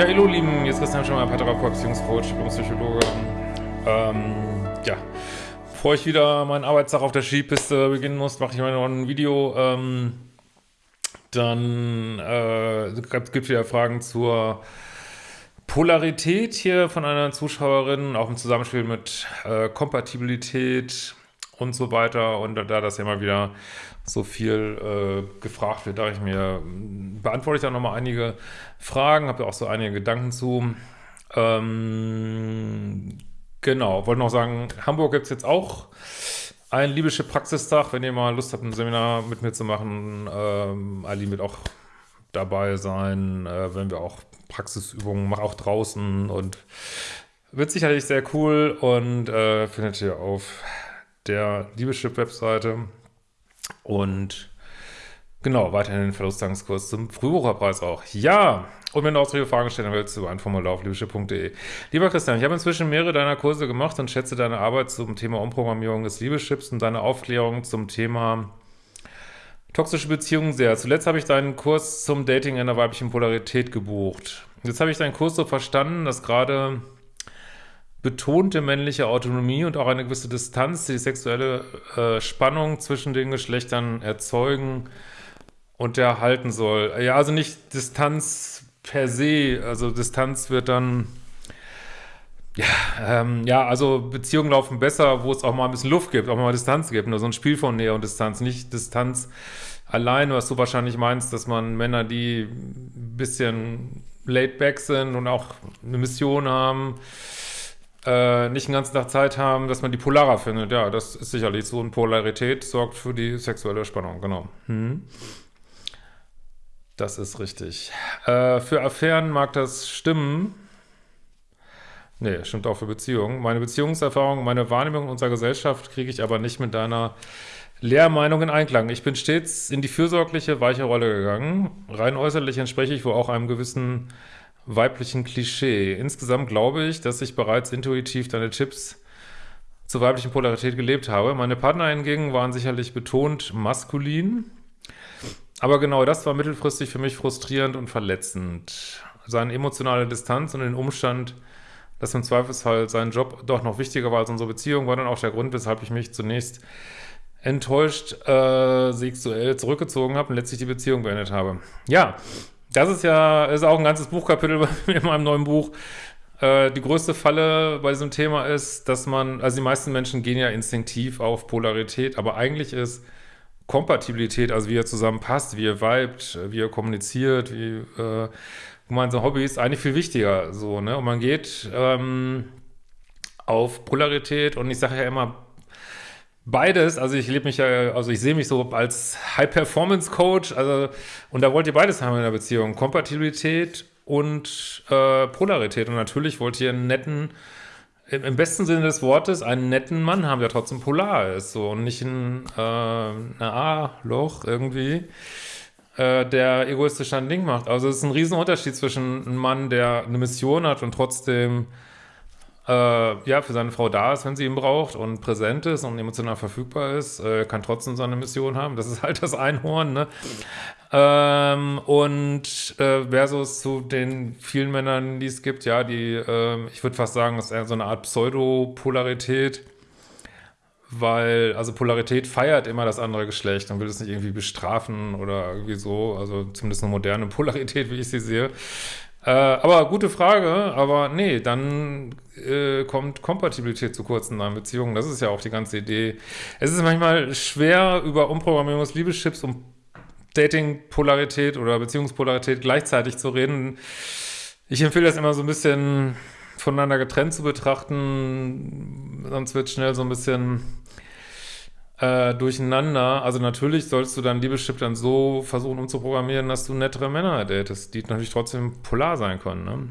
Ja, hallo Lieben, jetzt Christian Schemmer, Paartherapeut, Beziehungscoach, Psychologe. Ähm, ja, bevor ich wieder meinen Arbeitstag auf der Skipiste beginnen muss, mache ich mal noch ein Video. Ähm, dann äh, gibt es wieder Fragen zur Polarität hier von einer Zuschauerin, auch im Zusammenspiel mit äh, Kompatibilität und so weiter. Und da das ja immer wieder so viel äh, gefragt wird, dachte ich mir, beantworte ich da nochmal einige Fragen, habe da auch so einige Gedanken zu. Ähm, genau, wollte noch sagen, Hamburg gibt es jetzt auch ein libysche Praxistag, wenn ihr mal Lust habt, ein Seminar mit mir zu machen. Ähm, Ali wird auch dabei sein, äh, wenn wir auch Praxisübungen machen, auch draußen und wird sicherlich sehr cool und äh, findet ihr auf der Liebeschip-Webseite. Und genau, weiterhin den Verlustangskurs zum Frühbucherpreis auch. Ja, und wenn du auch solche Fragen stellen willst, über ein Formular auf liebeschip.de. Lieber Christian, ich habe inzwischen mehrere deiner Kurse gemacht und schätze deine Arbeit zum Thema Umprogrammierung des Liebeschips und deine Aufklärung zum Thema toxische Beziehungen sehr. Zuletzt habe ich deinen Kurs zum Dating in der weiblichen Polarität gebucht. Jetzt habe ich deinen Kurs so verstanden, dass gerade betonte männliche Autonomie und auch eine gewisse Distanz, die sexuelle äh, Spannung zwischen den Geschlechtern erzeugen und erhalten soll. Ja, also nicht Distanz per se, also Distanz wird dann, ja, ähm, ja, also Beziehungen laufen besser, wo es auch mal ein bisschen Luft gibt, auch mal Distanz gibt, nur so ein Spiel von Nähe und Distanz, nicht Distanz allein, was du wahrscheinlich meinst, dass man Männer, die ein bisschen laid back sind und auch eine Mission haben, äh, nicht den ganzen Tag Zeit haben, dass man die Polarer findet. Ja, das ist sicherlich so. Und Polarität sorgt für die sexuelle Spannung, genau. Hm. Das ist richtig. Äh, für Affären mag das stimmen. Nee, stimmt auch für Beziehungen. Meine Beziehungserfahrung, meine Wahrnehmung unserer Gesellschaft kriege ich aber nicht mit deiner Lehrmeinung in Einklang. Ich bin stets in die fürsorgliche, weiche Rolle gegangen. Rein äußerlich entspreche ich wohl auch einem gewissen weiblichen Klischee. Insgesamt glaube ich, dass ich bereits intuitiv deine Tipps zur weiblichen Polarität gelebt habe. Meine Partner hingegen waren sicherlich betont maskulin, aber genau das war mittelfristig für mich frustrierend und verletzend. Seine emotionale Distanz und den Umstand, dass im Zweifelsfall sein Job doch noch wichtiger war als unsere Beziehung, war dann auch der Grund, weshalb ich mich zunächst enttäuscht äh, sexuell zurückgezogen habe und letztlich die Beziehung beendet habe. Ja, das ist ja ist auch ein ganzes Buchkapitel in meinem neuen Buch. Äh, die größte Falle bei diesem Thema ist, dass man, also die meisten Menschen gehen ja instinktiv auf Polarität, aber eigentlich ist Kompatibilität, also wie ihr zusammenpasst, wie ihr vibet, wie ihr kommuniziert, wie äh, gemeinsame Hobbys, eigentlich viel wichtiger. So, ne? Und man geht ähm, auf Polarität und ich sage ja immer, Beides, also ich lebe mich ja, also ich sehe mich so als High-Performance-Coach, also und da wollt ihr beides haben in der Beziehung, Kompatibilität und äh, Polarität. Und natürlich wollt ihr einen netten, im, besten Sinne des Wortes, einen netten Mann haben, der trotzdem polar ist, so und nicht ein, äh, A-Loch irgendwie, äh, der egoistisch ein Ding macht. Also es ist ein Riesenunterschied zwischen einem Mann, der eine Mission hat und trotzdem äh, ja, für seine Frau da ist, wenn sie ihn braucht und präsent ist und emotional verfügbar ist, äh, kann trotzdem seine Mission haben. Das ist halt das Einhorn, ne? Ähm, und äh, versus zu den vielen Männern, die es gibt, ja, die, äh, ich würde fast sagen, das ist so eine Art Pseudopolarität, weil, also Polarität feiert immer das andere Geschlecht und will es nicht irgendwie bestrafen oder irgendwie so, also zumindest eine moderne Polarität, wie ich sie sehe. Äh, aber gute Frage, aber nee, dann äh, kommt Kompatibilität zu kurz in einer Beziehung. Das ist ja auch die ganze Idee. Es ist manchmal schwer, über Umprogrammierung des Liebeschips und Dating-Polarität oder Beziehungspolarität gleichzeitig zu reden. Ich empfehle das immer so ein bisschen voneinander getrennt zu betrachten, sonst wird schnell so ein bisschen äh, durcheinander. Also natürlich sollst du dein Liebeschip dann so versuchen umzuprogrammieren, dass du nettere Männer datest, die natürlich trotzdem polar sein können. Ne?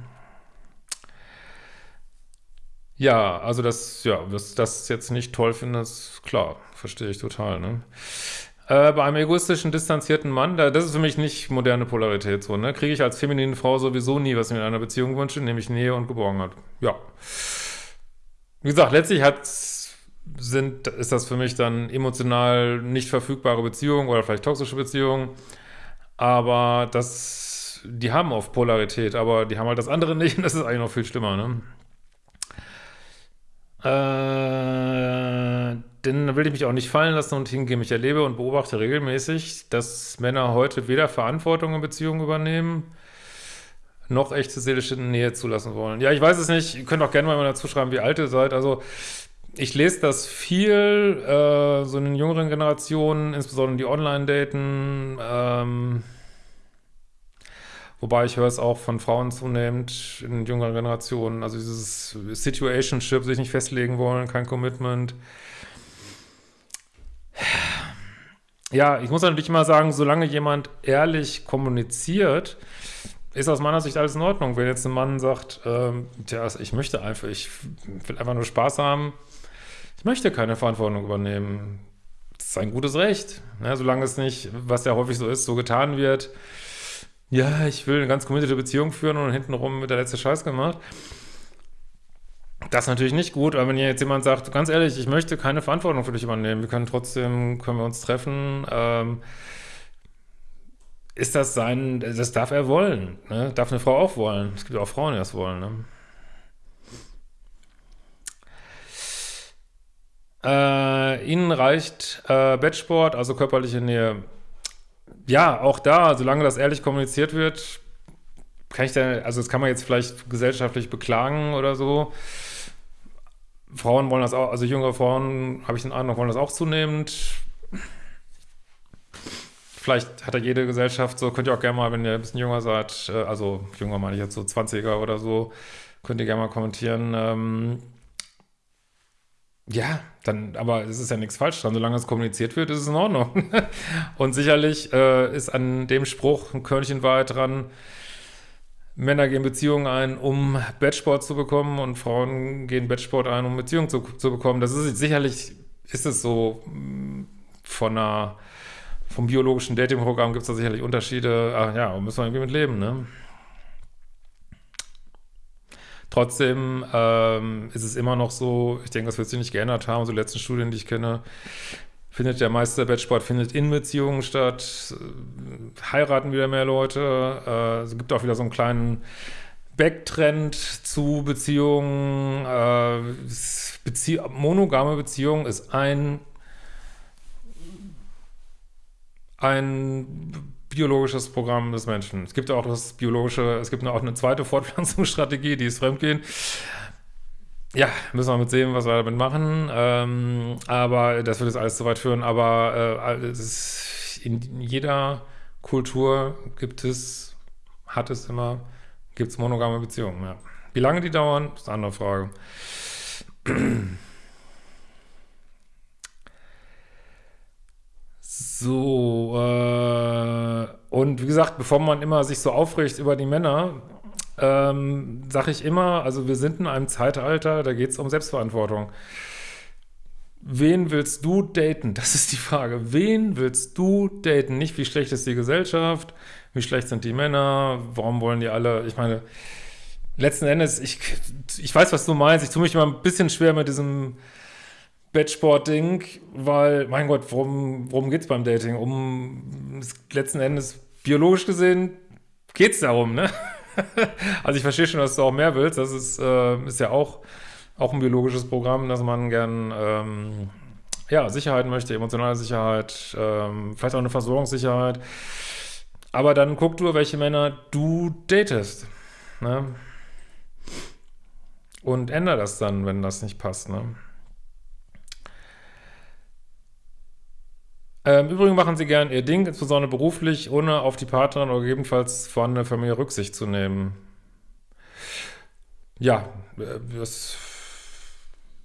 Ja, also das, ja, dass das jetzt nicht toll findest, klar, verstehe ich total. Ne? Äh, bei einem egoistischen, distanzierten Mann, da, das ist für mich nicht moderne Polarität so, ne? Kriege ich als feminine Frau sowieso nie, was ich mir in einer Beziehung wünsche, nämlich Nähe und Geborgenheit. Ja. Wie gesagt, letztlich hat sind, ist das für mich dann emotional nicht verfügbare Beziehung oder vielleicht toxische Beziehung. Aber das die haben oft Polarität, aber die haben halt das andere nicht und das ist eigentlich noch viel schlimmer, ne? Äh, denn will ich mich auch nicht fallen lassen und hingehen. Ich erlebe und beobachte regelmäßig, dass Männer heute weder Verantwortung in Beziehungen übernehmen, noch echte seelische Nähe zulassen wollen. Ja, ich weiß es nicht. Ihr könnt auch gerne mal dazu schreiben, wie alt ihr seid. Also ich lese das viel, äh, so in den jüngeren Generationen, insbesondere die Online-Daten, ähm, wobei ich höre es auch von Frauen zunehmend in jüngeren Generationen, also dieses Situationship, sich nicht festlegen wollen, kein Commitment. Ja, ich muss natürlich immer sagen, solange jemand ehrlich kommuniziert, ist aus meiner Sicht alles in Ordnung. Wenn jetzt ein Mann sagt, ähm, tja, ich möchte einfach, ich will einfach nur Spaß haben, ich möchte keine Verantwortung übernehmen. Das ist ein gutes Recht. Ja, solange es nicht, was ja häufig so ist, so getan wird, ja, ich will eine ganz committed Beziehung führen und hintenrum mit der letzte Scheiß gemacht. Das ist natürlich nicht gut, aber wenn jetzt jemand sagt, ganz ehrlich, ich möchte keine Verantwortung für dich übernehmen, wir können trotzdem, können wir uns treffen, ähm, ist das sein, das darf er wollen, ne? darf eine Frau auch wollen. Es gibt auch Frauen, die das wollen, ne? Äh, ihnen reicht äh, Bettsport, also körperliche Nähe. Ja, auch da, solange das ehrlich kommuniziert wird, kann ich da, also das kann man jetzt vielleicht gesellschaftlich beklagen oder so. Frauen wollen das auch, also jüngere Frauen, habe ich den Eindruck, wollen das auch zunehmend. Vielleicht hat ja jede Gesellschaft so, könnt ihr auch gerne mal, wenn ihr ein bisschen jünger seid, äh, also jünger meine ich jetzt so 20er oder so, könnt ihr gerne mal kommentieren, ähm, ja, dann, aber es ist ja nichts falsch dran. Solange es kommuniziert wird, ist es in Ordnung. Und sicherlich äh, ist an dem Spruch ein Körnchen weit dran, Männer gehen Beziehungen ein, um Bettsport zu bekommen und Frauen gehen Bettsport ein, um Beziehungen zu, zu bekommen. Das ist sicherlich, ist es so mm, von einer, vom biologischen Datingprogramm gibt es da sicherlich Unterschiede. Ach ja, müssen wir irgendwie mit leben, ne? Trotzdem ähm, ist es immer noch so, ich denke, das wird sich nicht geändert haben, so die letzten Studien, die ich kenne, findet der meiste Bettsport findet in Beziehungen statt, heiraten wieder mehr Leute, äh, es gibt auch wieder so einen kleinen Backtrend zu Beziehungen, äh, Bezie monogame Beziehung ist ein ein biologisches Programm des Menschen. Es gibt auch das biologische, es gibt auch eine zweite Fortpflanzungsstrategie, die ist Fremdgehen. Ja, müssen wir mit sehen, was wir damit machen. Ähm, aber das wird jetzt alles zu weit führen. Aber äh, ist, in jeder Kultur gibt es, hat es immer, gibt es monogame Beziehungen. Ja. Wie lange die dauern, ist eine andere Frage. So, äh, und wie gesagt, bevor man immer sich so aufregt über die Männer, ähm, sage ich immer, also wir sind in einem Zeitalter, da geht es um Selbstverantwortung. Wen willst du daten? Das ist die Frage. Wen willst du daten? Nicht, wie schlecht ist die Gesellschaft, wie schlecht sind die Männer, warum wollen die alle, ich meine, letzten Endes, ich, ich weiß, was du meinst, ich tue mich immer ein bisschen schwer mit diesem Bettsport-Ding, weil, mein Gott, worum, worum geht es beim Dating? Um, letzten Endes, biologisch gesehen, geht es darum, ne? also ich verstehe schon, dass du auch mehr willst. Das ist, äh, ist ja auch, auch ein biologisches Programm, dass man gern, ähm, ja, Sicherheit möchte, emotionale Sicherheit, ähm, vielleicht auch eine Versorgungssicherheit. Aber dann guck du, welche Männer du datest, ne? Und ändere das dann, wenn das nicht passt, ne? Ähm, Übrigens machen sie gern ihr Ding, insbesondere beruflich, ohne auf die Partnerin oder gegebenenfalls vorhandene Familie Rücksicht zu nehmen. Ja, äh, das,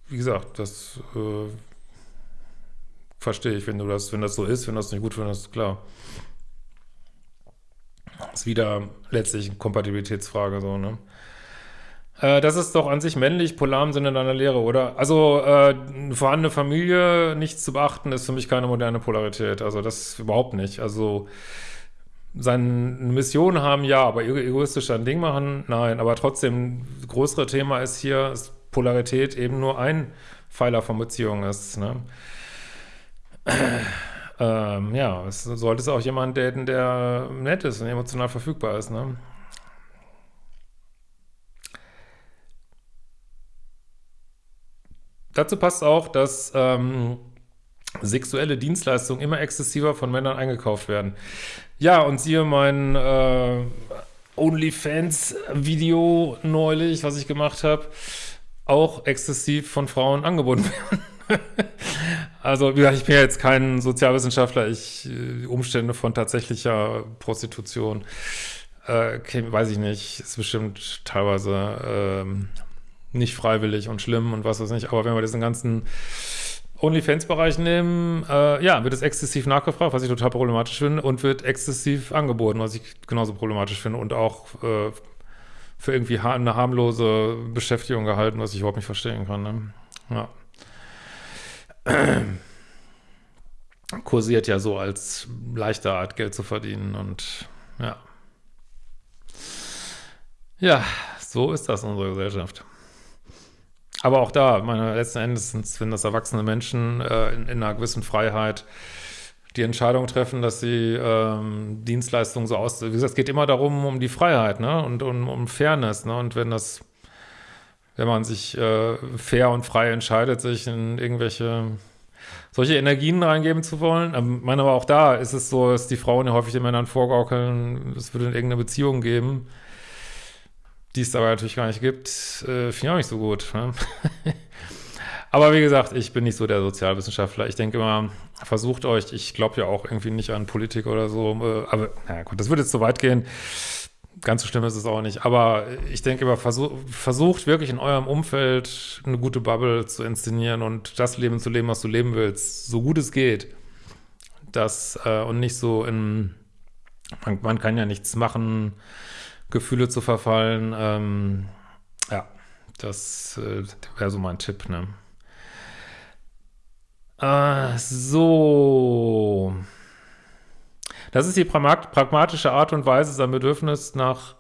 wie gesagt, das äh, verstehe ich, wenn du das, wenn das so ist, wenn das nicht gut findest, klar. Das ist wieder letztlich eine Kompatibilitätsfrage, so, ne? Äh, das ist doch an sich männlich, polar im Sinne deiner Lehre, oder? Also, äh, eine vorhandene Familie nicht zu beachten, ist für mich keine moderne Polarität. Also, das überhaupt nicht. Also, seine Mission haben, ja, aber egoistisch ein Ding machen, nein. Aber trotzdem, das größere Thema ist hier, dass Polarität eben nur ein Pfeiler von Beziehungen ist, ne? ähm, ja, es sollte es auch jemand daten, der nett ist und emotional verfügbar ist, ne? Dazu passt auch, dass ähm, sexuelle Dienstleistungen immer exzessiver von Männern eingekauft werden. Ja, und siehe mein äh, OnlyFans-Video neulich, was ich gemacht habe, auch exzessiv von Frauen angeboten werden. also, wie gesagt, ich bin ja jetzt kein Sozialwissenschaftler, ich äh, Umstände von tatsächlicher Prostitution, äh, weiß ich nicht, ist bestimmt teilweise ähm, nicht freiwillig und schlimm und was weiß ich nicht, aber wenn wir diesen ganzen OnlyFans-Bereich nehmen, äh, ja, wird es exzessiv nachgefragt, was ich total problematisch finde, und wird exzessiv angeboten, was ich genauso problematisch finde und auch äh, für irgendwie eine harmlose Beschäftigung gehalten, was ich überhaupt nicht verstehen kann. Ne? Ja. Kursiert ja so als leichte Art, Geld zu verdienen und ja. Ja, so ist das in unserer Gesellschaft. Aber auch da, meine, letzten Endes sind das erwachsene Menschen äh, in, in, einer gewissen Freiheit die Entscheidung treffen, dass sie ähm, Dienstleistungen so aus... Wie gesagt, es geht immer darum, um die Freiheit ne? und um, um Fairness. Ne? Und wenn das, wenn man sich äh, fair und frei entscheidet, sich in irgendwelche solche Energien reingeben zu wollen. Ähm, ich meine, aber auch da ist es so, dass die Frauen ja häufig den Männern vorgaukeln, es würde irgendeine Beziehung geben die es aber natürlich gar nicht gibt, äh, finde ich auch nicht so gut. Ne? aber wie gesagt, ich bin nicht so der Sozialwissenschaftler. Ich denke immer, versucht euch, ich glaube ja auch irgendwie nicht an Politik oder so, äh, aber na gut, das würde jetzt so weit gehen. Ganz so schlimm ist es auch nicht. Aber ich denke immer, versuch, versucht wirklich in eurem Umfeld eine gute Bubble zu inszenieren und das Leben zu leben, was du leben willst, so gut es geht. Das äh, und nicht so in, man, man kann ja nichts machen, Gefühle zu verfallen. Ähm, ja, das äh, wäre so mein Tipp, ne? Äh, so. Das ist die pragmatische Art und Weise, sein Bedürfnis nach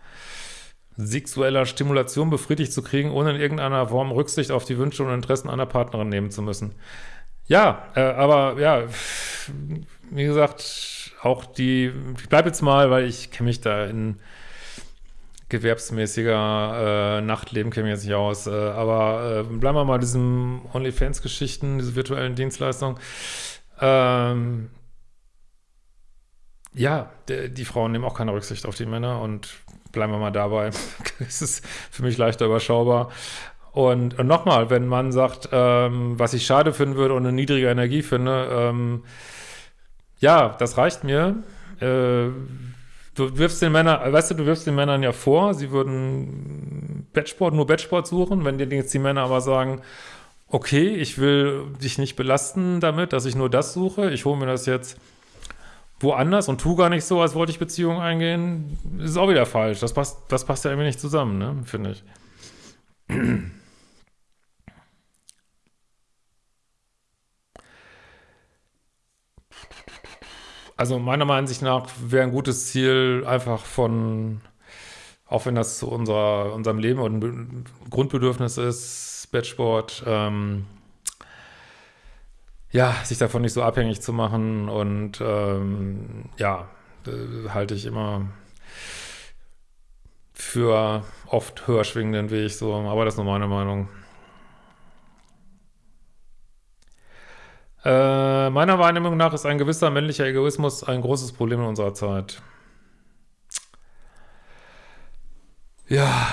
sexueller Stimulation befriedigt zu kriegen, ohne in irgendeiner Form Rücksicht auf die Wünsche und Interessen einer Partnerin nehmen zu müssen. Ja, äh, aber ja, wie gesagt, auch die, ich bleibe jetzt mal, weil ich kenne mich da in gewerbsmäßiger äh, Nachtleben ich jetzt nicht aus. Äh, aber äh, bleiben wir mal diesen OnlyFans-Geschichten, diese virtuellen Dienstleistungen. Ähm, ja, die, die Frauen nehmen auch keine Rücksicht auf die Männer und bleiben wir mal dabei. es ist für mich leichter überschaubar. Und, und nochmal, wenn man sagt, ähm, was ich schade finden würde und eine niedrige Energie finde, ähm, ja, das reicht mir. Äh, du wirfst den Männern, weißt du, du wirfst den Männern ja vor, sie würden Bettsport, nur Bettsport suchen, wenn dir jetzt die Männer aber sagen, okay, ich will dich nicht belasten damit, dass ich nur das suche, ich hole mir das jetzt woanders und tu gar nicht so, als wollte ich Beziehungen eingehen, ist auch wieder falsch. Das passt, das passt ja irgendwie nicht zusammen, ne, finde ich. Also meiner Meinung nach wäre ein gutes Ziel einfach von, auch wenn das zu unserer, unserem Leben und Grundbedürfnis ist, Bettsport, ähm, ja, sich davon nicht so abhängig zu machen und ähm, ja, äh, halte ich immer für oft höher schwingenden Weg so, aber das ist nur meine Meinung. Äh, meiner Wahrnehmung nach ist ein gewisser männlicher Egoismus ein großes Problem in unserer Zeit. Ja,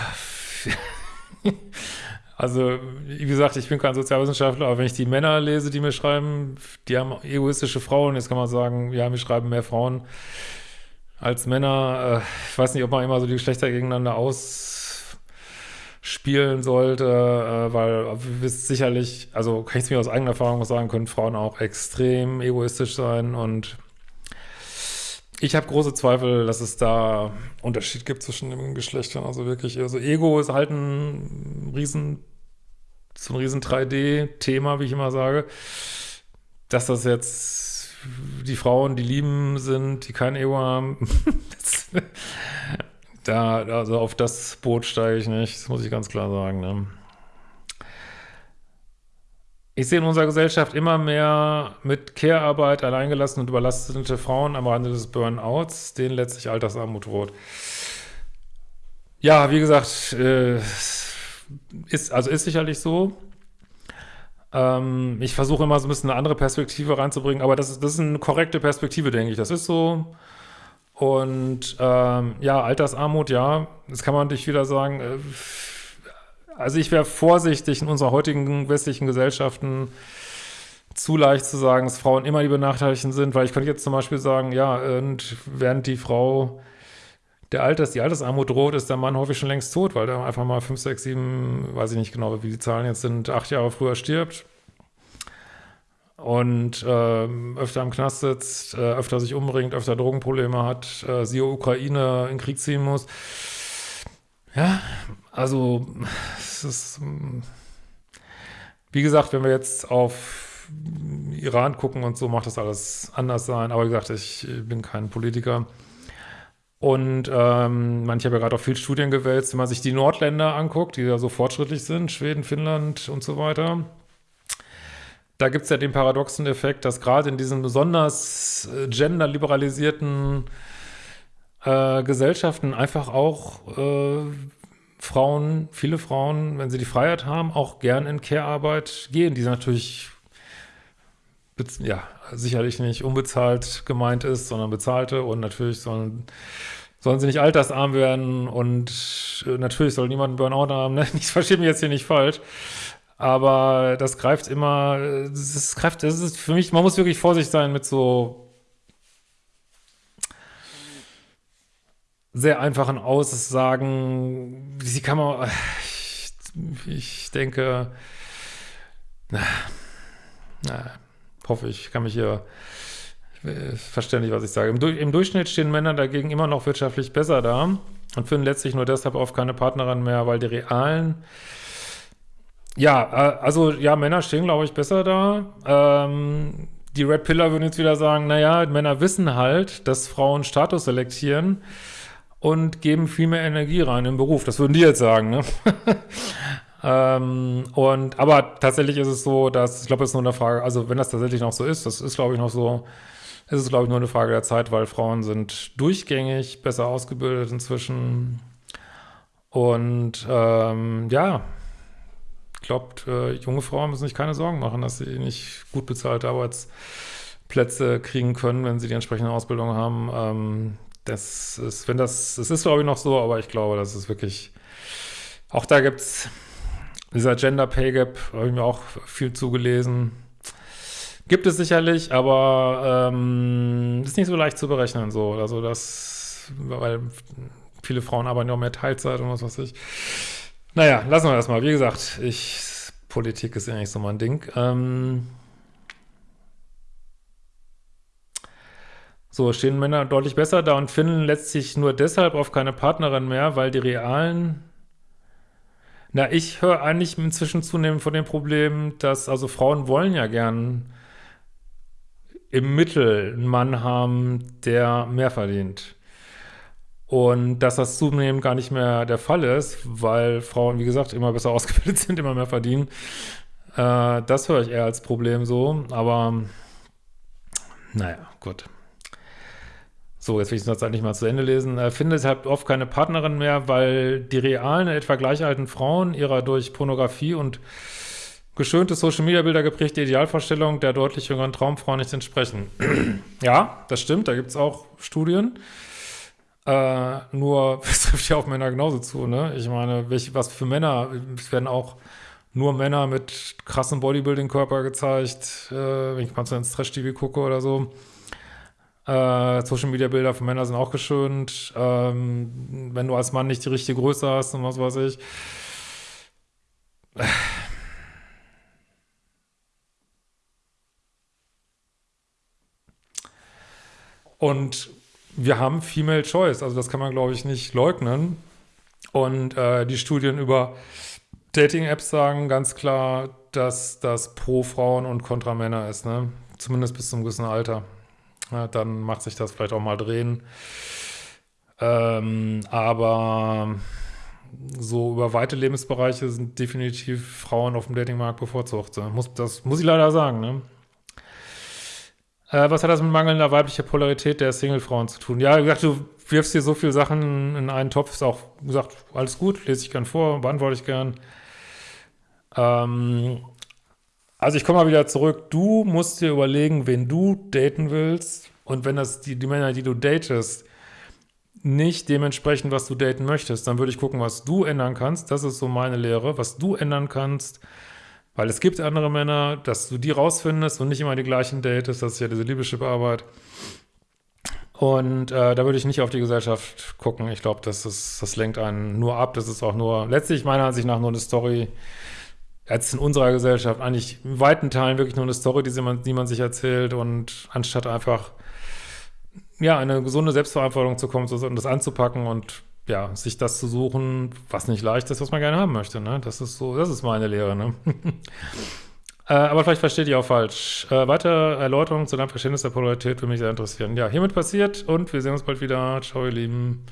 also wie gesagt, ich bin kein Sozialwissenschaftler, aber wenn ich die Männer lese, die mir schreiben, die haben egoistische Frauen, jetzt kann man sagen, ja, mir schreiben mehr Frauen als Männer. Äh, ich weiß nicht, ob man immer so die Geschlechter gegeneinander aus spielen sollte, äh, weil wir wisst sicherlich, also kann ich es mir aus eigener Erfahrung sagen, können Frauen auch extrem egoistisch sein und ich habe große Zweifel, dass es da Unterschied gibt zwischen den Geschlechtern, also wirklich, also Ego ist halt ein riesen, so ein riesen 3D-Thema, wie ich immer sage, dass das jetzt die Frauen, die lieben sind, die kein Ego haben, Da, also auf das Boot steige ich nicht, das muss ich ganz klar sagen. Ne? ich sehe in unserer Gesellschaft immer mehr mit Care-Arbeit alleingelassene und überlastete Frauen am Rande des Burnouts, denen letztlich Altersarmut droht. Ja, wie gesagt, äh, ist, also ist sicherlich so. Ähm, ich versuche immer so ein bisschen eine andere Perspektive reinzubringen, aber das ist, das ist eine korrekte Perspektive, denke ich. Das ist so. Und ähm, ja, Altersarmut, ja, das kann man natürlich wieder sagen. Äh, also ich wäre vorsichtig in unserer heutigen westlichen Gesellschaften zu leicht zu sagen, dass Frauen immer die Benachteiligten sind, weil ich könnte jetzt zum Beispiel sagen, ja, und während die Frau der Alters, die Altersarmut droht, ist der Mann häufig schon längst tot, weil der einfach mal fünf, sechs, sieben, weiß ich nicht genau, wie die Zahlen jetzt sind, acht Jahre früher stirbt und äh, öfter im Knast sitzt, äh, öfter sich umbringt, öfter Drogenprobleme hat, äh, siehe Ukraine in Krieg ziehen muss. Ja, also es ist, wie gesagt, wenn wir jetzt auf Iran gucken und so, macht das alles anders sein. Aber wie gesagt, ich bin kein Politiker. Und ähm, manche haben ja gerade auch viel Studien gewälzt, wenn man sich die Nordländer anguckt, die ja so fortschrittlich sind, Schweden, Finnland und so weiter. Da gibt es ja den paradoxen Effekt, dass gerade in diesen besonders äh, genderliberalisierten äh, Gesellschaften einfach auch äh, Frauen, viele Frauen, wenn sie die Freiheit haben, auch gern in Care-Arbeit gehen, die natürlich ja, sicherlich nicht unbezahlt gemeint ist, sondern bezahlte und natürlich sollen, sollen sie nicht altersarm werden und äh, natürlich soll niemand einen Burnout haben, ne? Ich verstehe mich jetzt hier nicht falsch, aber das greift immer, das greift, das ist für mich, man muss wirklich vorsichtig sein mit so sehr einfachen Aussagen, sie kann man, ich, denke, na, na, hoffe ich, kann mich hier verständlich, was ich sage. Im, Im, Durchschnitt stehen Männer dagegen immer noch wirtschaftlich besser da und finden letztlich nur deshalb oft keine Partnerin mehr, weil die realen ja, äh, also ja, Männer stehen, glaube ich, besser da. Ähm, die Red Pillar würden jetzt wieder sagen, naja, Männer wissen halt, dass Frauen Status selektieren und geben viel mehr Energie rein im Beruf. Das würden die jetzt sagen, ne? ähm, und, aber tatsächlich ist es so, dass, ich glaube, es ist nur eine Frage, also wenn das tatsächlich noch so ist, das ist, glaube ich, noch so, ist es, glaube ich, nur eine Frage der Zeit, weil Frauen sind durchgängig besser ausgebildet inzwischen. Und ähm, ja, ich glaube, äh, junge Frauen müssen sich keine Sorgen machen, dass sie nicht gut bezahlte Arbeitsplätze kriegen können, wenn sie die entsprechende Ausbildung haben. Ähm, das ist, wenn das, es ist glaube ich noch so, aber ich glaube, das ist wirklich, auch da gibt es dieser Gender Pay Gap, habe ich mir auch viel zugelesen. Gibt es sicherlich, aber ähm, ist nicht so leicht zu berechnen, so. Also das, weil viele Frauen arbeiten ja auch mehr Teilzeit und was weiß ich. Naja, lassen wir das mal. Wie gesagt, ich, Politik ist ja nicht so mein Ding. Ähm, So stehen Männer deutlich besser da und finden letztlich nur deshalb auf keine Partnerin mehr, weil die realen na, ich höre eigentlich inzwischen zunehmend von dem Problem, dass, also Frauen wollen ja gern im Mittel einen Mann haben, der mehr verdient. Und dass das zunehmend gar nicht mehr der Fall ist, weil Frauen, wie gesagt, immer besser ausgebildet sind, immer mehr verdienen. Äh, das höre ich eher als Problem so, aber naja, gut. So, jetzt will ich den Satz eigentlich mal zu Ende lesen. Er findet halt oft keine Partnerin mehr, weil die realen, etwa gleich alten Frauen ihrer durch Pornografie und geschönte Social-Media-Bilder geprägte Idealvorstellung der deutlich jüngeren Traumfrau nicht entsprechen. ja, das stimmt, da gibt es auch Studien. Äh, nur, es trifft ja auf Männer genauso zu, ne? Ich meine, welche, was für Männer, es werden auch nur Männer mit krassem Bodybuilding-Körper gezeigt, äh, wenn ich mal so ins Trash-TV gucke oder so. Äh, Social Media Bilder von Männern sind auch geschönt. Ähm, wenn du als Mann nicht die richtige Größe hast und was weiß ich. Und wir haben Female Choice, also das kann man, glaube ich, nicht leugnen. Und äh, die Studien über Dating-Apps sagen ganz klar, dass das pro Frauen und kontra Männer ist, ne? Zumindest bis zum gewissen Alter. Ja, dann macht sich das vielleicht auch mal drehen. Ähm, aber so über weite Lebensbereiche sind definitiv Frauen auf dem Datingmarkt bevorzugt. Das muss ich leider sagen, ne? Äh, was hat das mit mangelnder weiblicher Polarität der Single-Frauen zu tun? Ja, wie gesagt, du wirfst hier so viele Sachen in einen Topf, ist auch gesagt, alles gut, lese ich gern vor, beantworte ich gern. Ähm, also ich komme mal wieder zurück. Du musst dir überlegen, wen du daten willst. Und wenn das die, die Männer, die du datest, nicht dementsprechend, was du daten möchtest, dann würde ich gucken, was du ändern kannst. Das ist so meine Lehre, was du ändern kannst. Weil es gibt andere Männer, dass du die rausfindest und nicht immer die gleichen datest. Das ist ja diese Liebeschip-Arbeit. Und äh, da würde ich nicht auf die Gesellschaft gucken. Ich glaube, das, das lenkt einen nur ab. Das ist auch nur, letztlich meiner Ansicht nach nur eine Story, als in unserer Gesellschaft eigentlich in weiten Teilen wirklich nur eine Story, die man, die man sich erzählt und anstatt einfach, ja, eine gesunde Selbstverantwortung zu kommen und das anzupacken und ja, sich das zu suchen, was nicht leicht ist, was man gerne haben möchte, ne? Das ist so, das ist meine Lehre, ne? Äh, aber vielleicht versteht ihr auch falsch. Äh, weitere Erläuterungen zu deinem Verständnis der Polarität würde mich sehr interessieren. Ja, hiermit passiert und wir sehen uns bald wieder. Ciao, ihr Lieben.